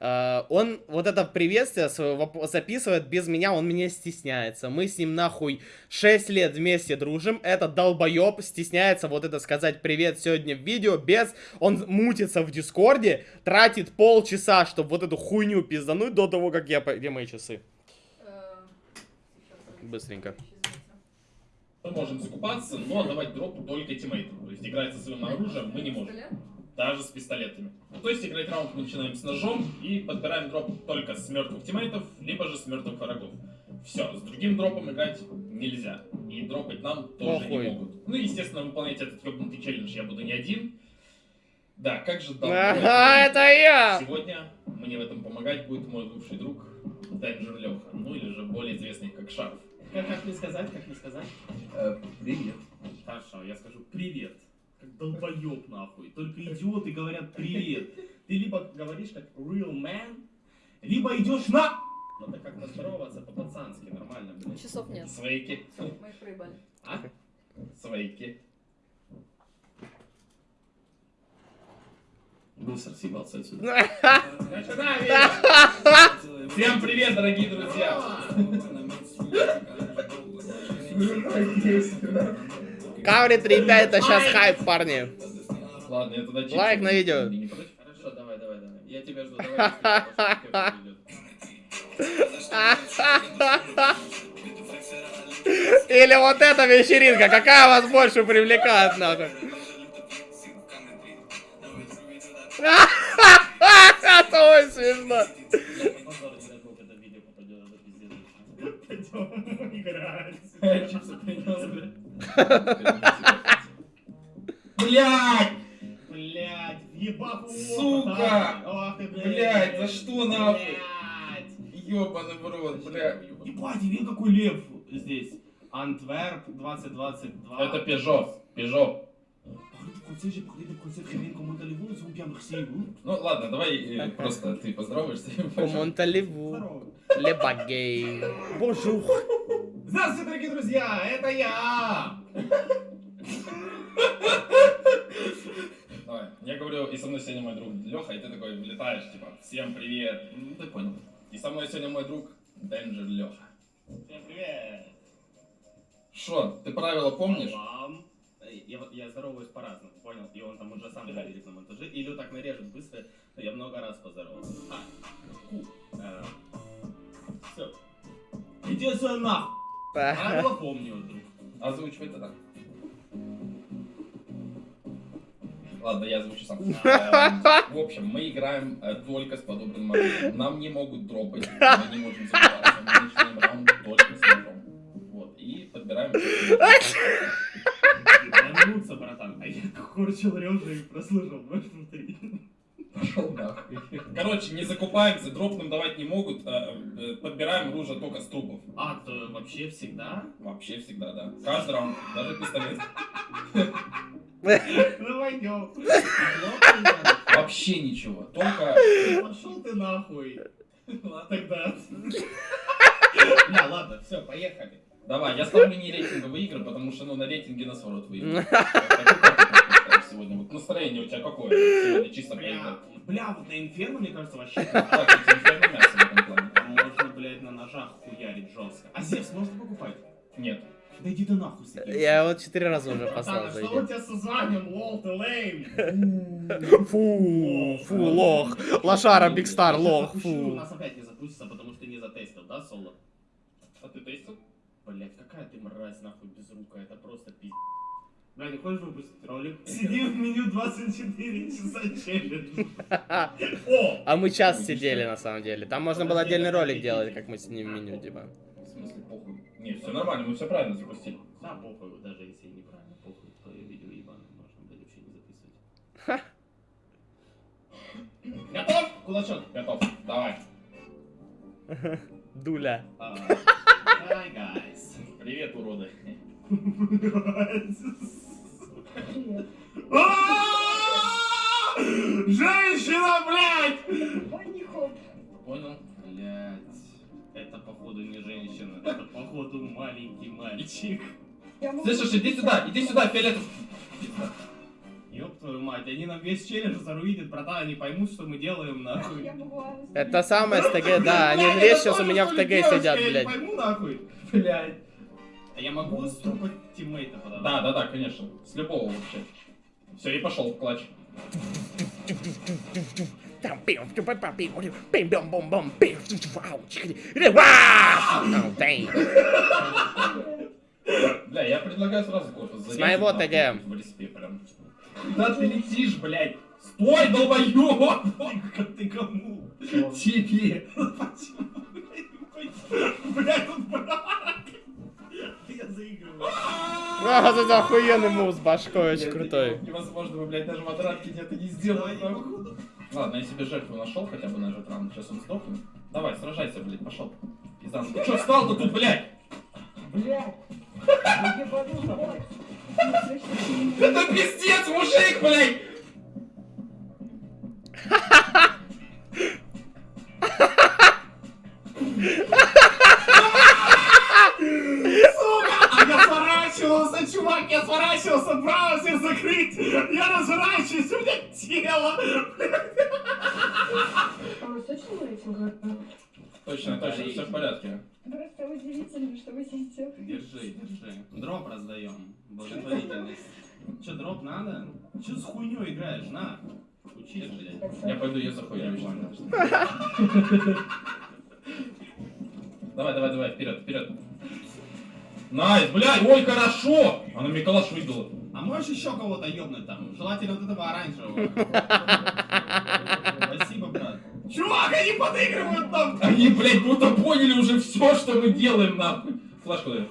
Э, он вот это приветствие свое записывает без меня, он меня стесняется. Мы с ним нахуй 6 лет вместе дружим. Это долбоеб стесняется вот это сказать привет сегодня в видео без... Он мутится в Дискорде, тратит полчаса, чтобы вот эту хуйню пиздануть до того, как я... Где мои часы? Быстренько. Мы можем закупаться, но отдавать дроп только тиммейтам. То есть играть со своим оружием мы не можем. Даже с пистолетами. Ну, то есть играть раунд мы начинаем с ножом и подбираем дроп только с мертвых тиммейтов, либо же с мертвых врагов. Все, с другим дропом играть нельзя. И дропать нам тоже Охуй. не могут. Ну, естественно, выполнять этот ёбнутый челлендж я буду не один. Да, как же давно. Ага, это я! Сегодня мне в этом помогать будет мой бывший друг Денджер Леха. Ну, или же более известный как Шарф. Как, как мне сказать, как мне сказать? Э, привет. Хорошо, я скажу привет. Как долбоёб нахуй. Только идиоты говорят привет. Ты либо говоришь как real man, либо идешь на... Надо как-то здороваться по-пацански, нормально, блин. Часов нет. Свояки. Мы их проебали. А? Свояки. Быстро съебался отсюда. Всем привет, дорогие друзья! Каври 3.5 это сейчас хайп, парни. Ладно, я туда Лайк на видео. Хорошо, давай, давай, давай. Я тебя жду, давай. Или вот эта вечеринка, какая вас больше привлекает, нахуй? Это очень смешно. Блять! Блять, ебаку! Сука! Блять, за что нахуй? Ёбаный в рот, блядь. Ебать, видел какой лев здесь? Антверп 2022. Это Пежо. Пежо. Ну ладно, давай э, просто ты поздороваешься. Монталеву. Лебагей. Бонжур. Здравствуйте, дорогие друзья, это я. Давай, я говорю, и со мной сегодня мой друг Леха, и ты такой влетаешь, типа, всем привет. Ну, ты понял. И со мной сегодня мой друг Денджер Леха. Всем привет. Шо, ты правила помнишь? Вам я, я здороваюсь по-разному, понял? И он там уже сам говорит на монтаже. Или так нарежет быстро, но я много раз поздоровался. А, ку. Э, все. Иди отсюда нахуй. Правила помню, друг. Озвучивай тогда. Ладно, я озвучу сам. В общем, мы играем э, только с подобным модулем. Нам не могут дропать, мы не можем забираться. Мы начинаем раунд только с ножом. Вот, и подбираем... Вернуться, братан. А я корчил рёжа и прослушал, можешь повторить? Пошел нахуй. Короче, не закупаемся, дроп нам давать не могут, а, э, подбираем оружие только с трупов. А, то вообще всегда? Вообще всегда, да. Каждый раунд, даже пистолет. Ну пойдем. Вообще ничего, только... Пошел ты нахуй. Ладно тогда. Не, ладно, все, поехали. Давай, я ставлю не рейтинговые игры, потому что ну, на рейтинге нас ворот выиграют. Сегодня вот настроение у тебя какое? Сегодня чисто бля, бля, вот на инферно, мне кажется, вообще. Так, инферно мясо в этом плане. Можно, блядь, на ножах хуярить жестко. А Зевс можно покупать? Нет. Да иди ты нахуй с Я вот четыре раза уже послал. Что у тебя со званием, lol, ты lame? Фу, фу, лох. Лошара, Бигстар, лох, фу. У нас опять не запустится, потому что ты не затестил, да, Соло? А ты тестил? Блять, какая ты мразь, нахуй, без рука, это просто пиздец. Бля, не хочешь выпустить ролик? Сиди в меню 24 часа челлендж. А мы час сидели, на самом деле. Там можно было отдельный ролик делать, как мы сидим в меню, типа. В смысле, похуй? Не, все нормально, мы все правильно запустили. Да, похуй, даже если неправильно, похуй, твое видео ебаное можно, блядь, вообще не записывать. Готов? Кулачок. Готов. Давай. Дуля. Hi, guys. Привет, уроды. Женщина, блядь! Понял? Блядь. Это походу не женщина, это походу маленький мальчик. Слышишь, иди сюда, иди сюда, фиолетов. Ёб твою мать, они нам весь челлендж заруинят, братан, они поймут, что мы делаем, нахуй. Я Это самое с ТГ, да, они весь сейчас у меня в ТГ сидят, Я не блядь. пойму, нахуй. Блядь. А я могу с трупа тиммейта подавать? Да, да, да, конечно. С любого вообще. Все, и пошел в клатч. Бля, я предлагаю сразу кофе С моего ТГ. В респе прям. Куда ты летишь, блядь? Стой, долбоёб! Ты кому? Тебе! Блядь, он А, это охуенный мув с башкой, очень крутой. Невозможно, вы, блядь, даже отрадке это не нахуй. Ладно, я себе жертву нашел хотя бы на этот раунд. Сейчас он сдохнет. Давай, сражайся, блядь, пошел. Пиздан. Ты что встал-то тут, блядь? Блядь. Это пиздец, мужик, блядь! А я сворачивался, чувак, я сворачивался, браузер закрыть. Я разворачиваюсь, у меня тело. А вы точно рейтинг? Точно, точно, все в порядке. Просто удивительно, что вы здесь делаете. Держи, держи. Дроп раздаем. Благотворительность. Че, дроп надо? Че с хуйней играешь? На. Учись, блядь. Я пойду ее. Я понял. Давай, давай, давай, вперед, вперед. Nice, блядь, ой, хорошо! Она мне калаш выбила. А можешь еще кого-то ёбнуть там? Желательно вот этого оранжевого. Спасибо, брат. Чувак, они подыгрывают нам! Они, блядь, будто поняли уже все, что мы делаем, нахуй. Флешку даю.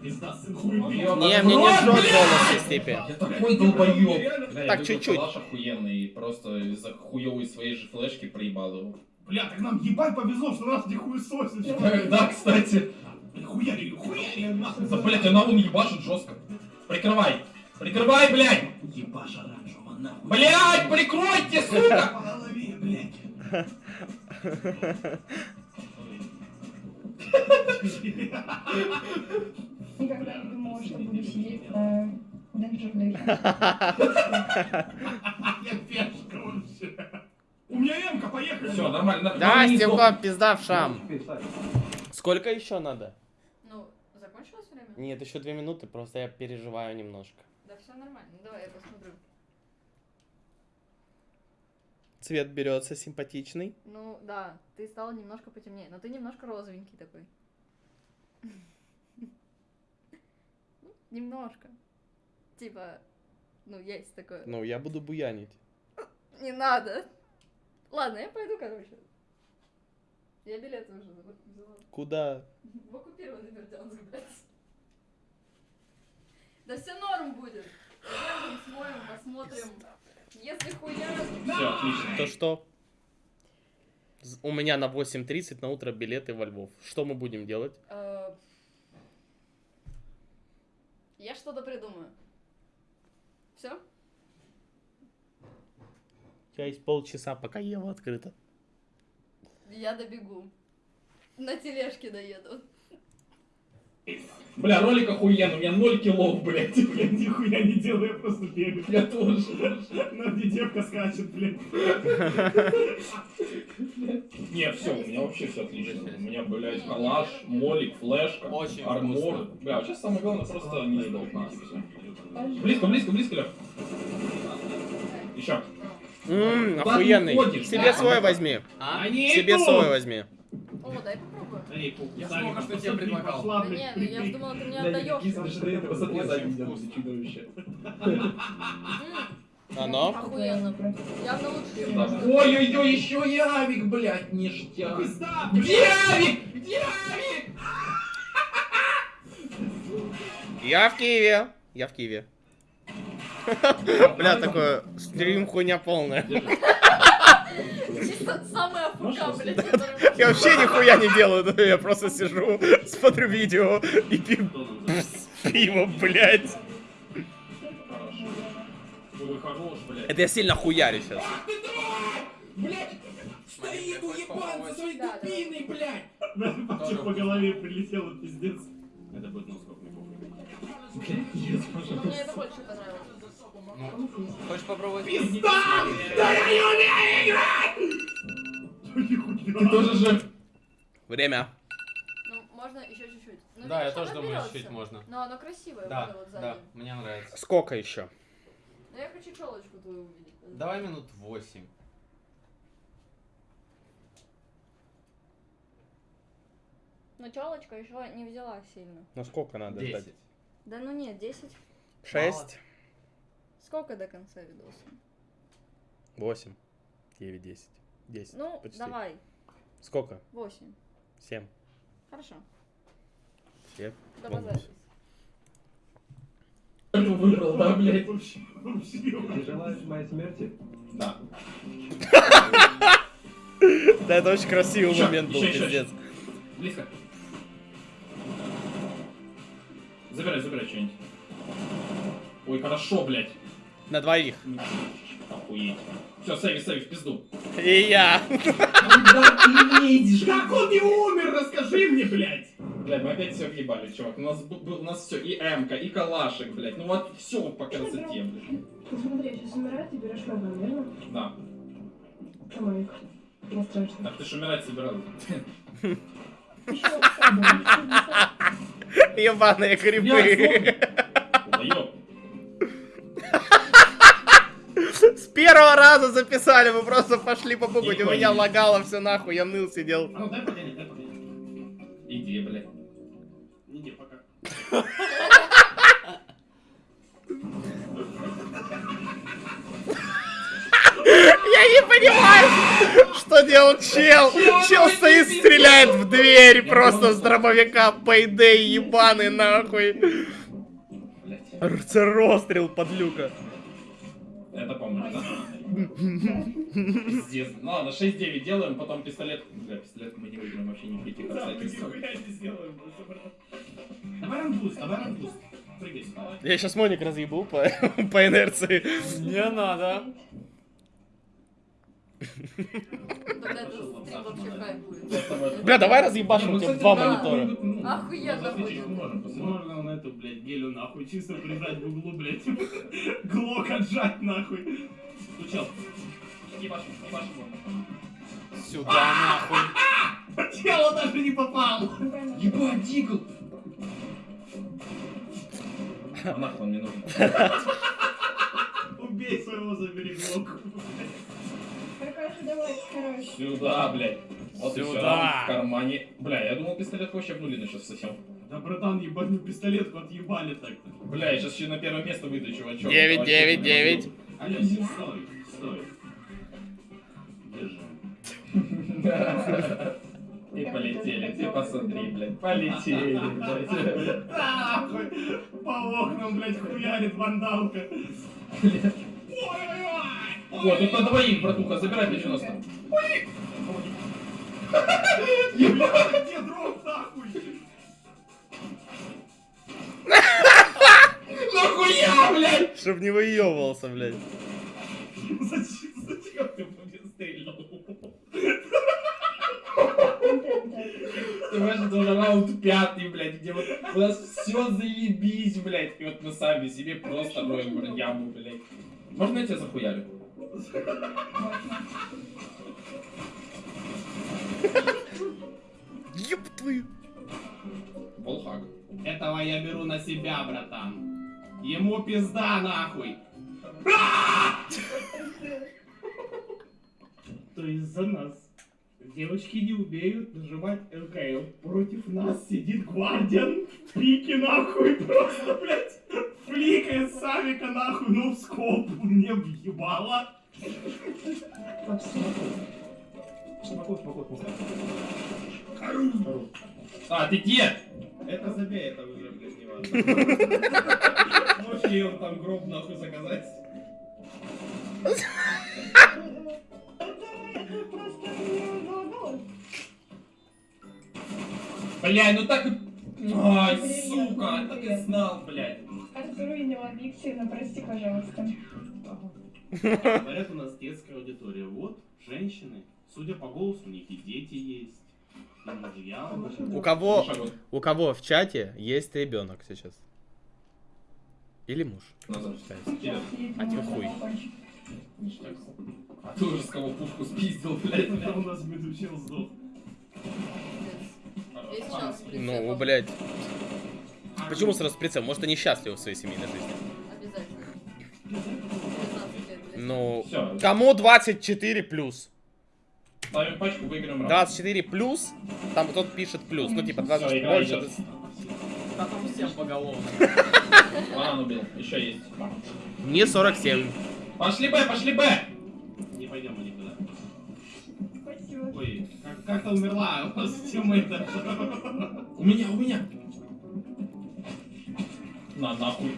Пизда, сын хуй. Не, мне не жжет голос степи. Я такой долбоёб. Так, чуть-чуть. калаш охуенный и просто из-за хуёвой своей же флешки проебал его. Бля, так нам ебать повезло, что нас не хуесосит. Да, кстати. Хуяри, хуяри, нахуй. Да, блядь, она он ебашит жестко. Прикрывай. Прикрывай, блядь. Ебаш оранжевого, нахуй. Блядь, прикройте, сука! По голове, блядь. Никогда не думала, что буду сидеть на Lake. Я пешка вообще. У меня эмка, поехали. Все, нормально. Да, не Степа, пизда в шам. Сколько еще надо? Нет, еще две минуты, просто я переживаю немножко. Да все нормально. Ну давай я посмотрю. Цвет берется симпатичный. Ну да, ты стал немножко потемнее, но ты немножко розовенький такой. Ну, Немножко. Типа, ну есть такое. Ну, я буду буянить. Не надо. Ладно, я пойду, короче. Я билеты уже взяла. Куда? В оккупированный Бердянск, блядь. Да все норм будет. Пойдем, смоем, посмотрим. Если хуя... Все, отлично. То что? У меня на 8.30 на утро билеты во Львов. Что мы будем делать? Э, Я что-то придумаю. Все? У тебя есть полчаса, пока Ева открыта. Я добегу. На тележке доеду. Бля, ролик охуенный, у меня 0 килов, блядь. Я нихуя не делаю, я просто бегаю. Я тоже. На где девка скачет, блин. Не, все, у меня вообще все отлично. У меня, блядь, калаш, молик, флешка, Очень армор. Бля, сейчас самое главное просто не сдохнуть. всё. Близко, близко, близко, Лёх. Еще. Ммм, охуенный. Себе свой возьми. Себе свой возьми. О, дай попробую. Эй, похуй, Я Савик, только что тебе предлагал. пошла, Да не, ну я ж прикинь. думала, ты мне отдаешь. До этого Очень завидел, вкусно. чудовище. Оно? Охуенно. Явно лучше. Ой-ой-ой, еще и авик, блядь, ништяк. Где авик? Где авик? Я в Киеве. Я в Киеве. Бля, такое стрим хуйня полная. Самая афк, Можно блядь, Я вообще нихуя не делаю, я просто сижу, смотрю видео и пью пиво, блядь. Блядь. Это я сильно хуярю сейчас. Блядь, стоит уебан со своей Да, да. дубиной, блядь. По голове прилетело, пиздец. Это будет носкок, не похуй. Ну, Мне это больше понравилось. Ну, хочешь попробовать? Ты тоже же... Время. Ну, можно еще чуть-чуть. Ну, Да, я тоже думаю, берётся. чуть можно. Но оно красивое, Да, вот, вот да, сзади. мне нравится. Сколько еще? Но я хочу челочку твою увидеть. Давай минут восемь. Но челочка еще не взяла сильно. Ну сколько надо ждать? Десять. Да ну нет, 10. Шесть, Сколько до конца видоса? восемь, девять, десять. Десять. Ну, почти. давай, Сколько? 8. Семь. Хорошо. Все. Добазарились. Кто выиграл, да, блядь? Ты желаешь моей смерти? Да. Да, это очень красивый момент был, пиздец. Близко. Забирай, забирай что-нибудь. Ой, хорошо, блядь. На двоих. Охуеть. Все, сейви, сейви, в пизду. И я. Куда ты лезешь? Как он не умер? Расскажи мне, блядь. Блядь, мы опять все въебали, чувак. У нас, у нас все, и М-ка, и калашик, блядь. Ну вот все по красоте, блядь. Ну смотри, сейчас умирает, ты берешь мою, верно? Да. А моих? Не страшно. Так ты ж умирать собирал. Еще слабо. Ебаные Я первого раза записали, мы просто пошли попугать. У меня лагало все нахуй, я ныл сидел. А ну дай погоди, дай погоди. Иди, блядь. Не, пока. Я не понимаю, что делал чел. Чел стоит, стреляет в дверь просто с дробовика. Пейдей ебаный нахуй. Это Расстрел подлюка. Это да? Пиздец. Ну ладно, 6-9 делаем, потом пистолет. Бля, пистолет мы не выиграем вообще ни в каких обстоятельствах. Давай рамбуст, давай сюда. Я сейчас Моник разъебу по, по инерции. Не надо. Тогда это стрим вообще хайп будет. Бля, давай разъебашим ну, тебе кстати, два монитора. ну, Охуенно будет. Можно на эту, блядь, гелю нахуй, чисто прижать в углу, блядь. Глок отжать нахуй. Стучал. Ебашим, ебашим его. Сюда нахуй. Тело даже не попал. Ебать, Дигл! А нахуй он мне нужен. Убей своего, забери глок. Сюда, блядь. Вот и все, Сюда. в кармане. Бля, я думал, пистолет вообще в нулину сейчас сосем. Да, братан, ебать, ну пистолетку отъебали так-то. Бля, я сейчас еще на первое место выйду, чувачок. Девять, Давай, девять, чё, девять. Алло, стой, стой. Держи. И полетели, ты посмотри, блядь, полетели, блядь. По окнам, блядь, хуярит вандалка. О, тут на двоих, братуха, забирай П-90. Ебать, где дроп, нахуй? Нахуя, блядь? Чтоб не выебывался, блядь. Зачем, зачем ты мне стрельнул? Ты понимаешь, это уже раунд пятый, блядь, где вот у нас все заебись, блядь. И вот мы сами себе просто роем яму, блядь. Можно я тебя захуярю? Еб твою. Волхак. Этого я беру на себя, братан. Ему пизда, нахуй. То есть за нас. Девочки не умеют нажимать ЛКЛ. Против нас сидит Гвардиан в пике, нахуй, просто, блядь, фликает Савика, нахуй, ну в скоп мне въебало. А, ты где? Это забей, это уже, блядь, не важно. Можешь ей он там гроб нахуй заказать? Не. Бля, ну так и... Ай, сука, так и знал, блядь. Отруинила объективно, прости, пожалуйста. Говорят, у нас детская аудитория. Вот, женщины. Судя по голосу, у них и дети есть. И мужья. У кого, у кого в чате есть ребенок сейчас? Или муж. А тебе хуй. А ты уже с кого пушку спиздил, блядь. Это у нас медучил сдох. Ну, блядь. Почему сразу с прицелом? Может, они счастливы в своей семейной жизни? Ну, Все, кому 24 плюс? ставим пачку, выиграем раунд. 24 плюс, там тот пишет плюс. Ну, типа, 20 Всё, игра больше. идёт. Да там всем поголовно. Банан убил, еще есть. Не 47. Пошли Б, пошли Б! Не пойдем мы никуда. Ой, как- как-то умерла у вас тиммейта. У меня, у меня. На, нахуй.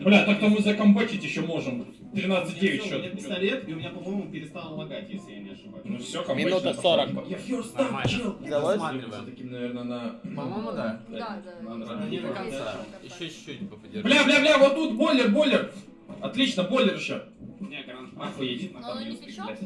Бля, так-то мы закомбачить еще можем. 13-9 У меня счет. пистолет, и у меня, по-моему, перестало лагать, если я не ошибаюсь. Ну все, Минута 40. Я first Нормально. чел. Все-таки, наверное, на... По-моему, да. Да, да. Надо Не до конца. Еще чуть-чуть подержи. Бля, бля, бля, вот тут бойлер, бойлер. Отлично, бойлер еще. Не, гранат. Охуеть. Но не печет?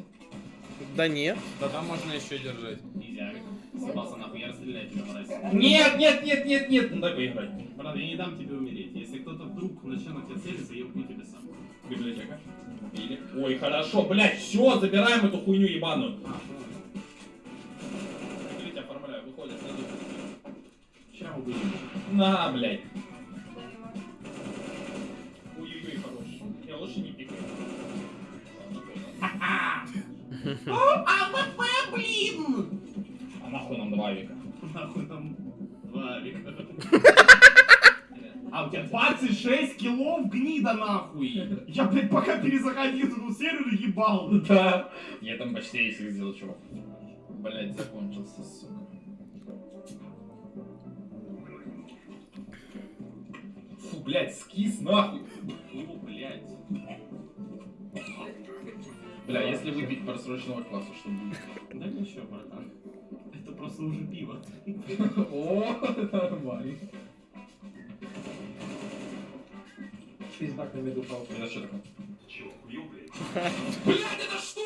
Да нет. Да там можно еще держать. Нельзя. Съебался нахуй, я расстреляю тебя, мразь. Нет, нет, нет, нет, нет. Ну дай поиграть. Брат, я не дам тебе умереть. Если кто-то вдруг начнет на тебя целиться, я убью тебя сам. Библиотека. Или... Ой, хорошо, блядь, все, забираем эту хуйню ебаную. А, Смотрите, оформляю, выходит. Сейчас убью. На, блядь. Ой-ой-ой, хорош. Я лучше не пикаю. А нахуй нам два века? Нахуй там два века. А у тебя 26 килов гнида нахуй! Я, блядь, пока перезаходил туда сервер ебал. Да. Я там почти их сделал, чувак. Блять, закончился, сука. Фу, блять, скис нахуй. Фу, блядь. Бля, если выпить просроченного класса, что будет? Да ничего, братан. Это просто уже пиво. О, нормально. Пиздак на меду пал. Это что такое? Блять, это что?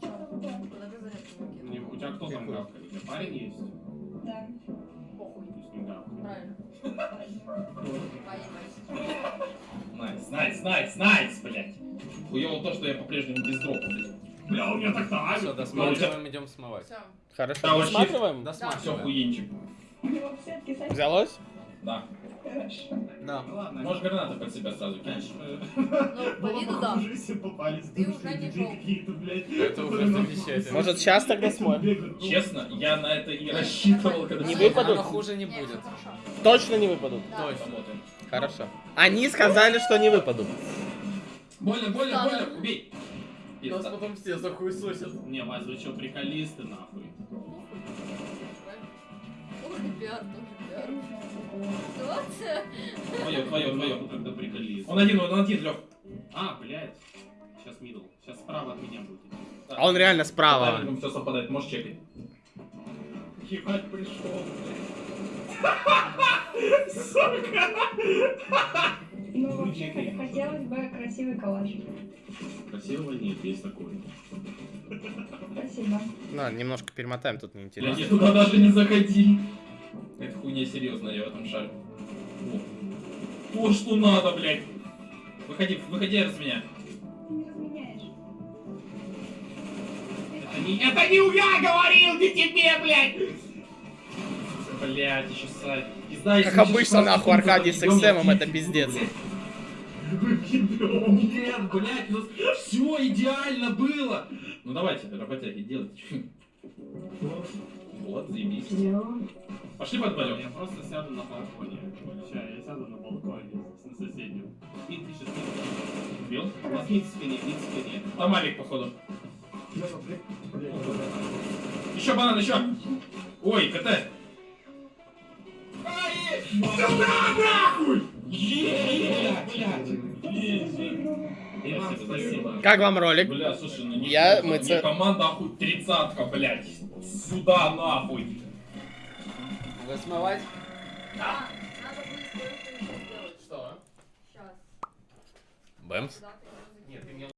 Куда ты зарядку выкинул? Не, У тебя кто там гавкает? У тебя парень есть? Да. Похуй. Пусть не гавкает. Правильно. Найс, найс, найс, найс, блять. Хуёво то, что я по-прежнему без дропа, блядь. Бля, у меня так так. Все, досматриваем, идем смывать. Все. Хорошо. Да, Досматриваем? Все, хуенчик. Взялось? Да. Хорошо. Да. Ладно. Можешь гранаты под себя сразу кинуть. Ну, по виду да. попались Ты уже не какие-то, блядь. Это уже замечательно. Может, сейчас тогда смотрим? Бегают. Честно, я на это и рассчитывал, когда... Не выпадут? Оно хуже не будет. Точно не выпадут? Точно. Хорошо. Они сказали, что не выпадут. Больно, больно, больно, да. Убей. Нас потом все захуесосят. Не, Вась, вы что, приколисты, нахуй? Тоже пиар, тоже пиар. Ситуация. Твое, твое, твое. Когда приколист. Он один, он один, Лех. А, блядь. Сейчас мидл. Сейчас справа от меня будет. А он реально справа. все совпадает, можешь чекать. Ебать пришел, Ну, вообще, хотелось бы красивый калач. Красивого нет, есть такой. Спасибо. На, немножко перемотаем, тут Блядь, неинтересно. я туда даже не заходи. Это хуйня серьезная, я в этом шаре. О. То, что надо, блядь. Выходи, выходи раз меня. Ты не разменяешь. Это не, это не я говорил, не тебе, блядь! Блядь, еще сайт. Пизда, если Как сейчас обычно, нахуй, Аркадий с XM, это пиздец. Нет, блядь, у нас все идеально было. Ну давайте, работяги, делайте. Вот, заебись. Пошли под Я просто сяду на балконе. Сейчас, я сяду на балконе, на соседнем. Мид пишет, мид. Убил? У нас мид в спине, в спине. Там Алик, походу. Еще банан, еще. Ой, КТ. Сюда нахуй! Иван, спасибо. Как вам ролик? Бля, слушай, ну не Я- плохо. мы Мне команда охуй тридцатка, блядь. Сюда нахуй. Вы смывать? Да, надо будет кое-что еще сделать. Что? Сейчас. Бэмс. Да.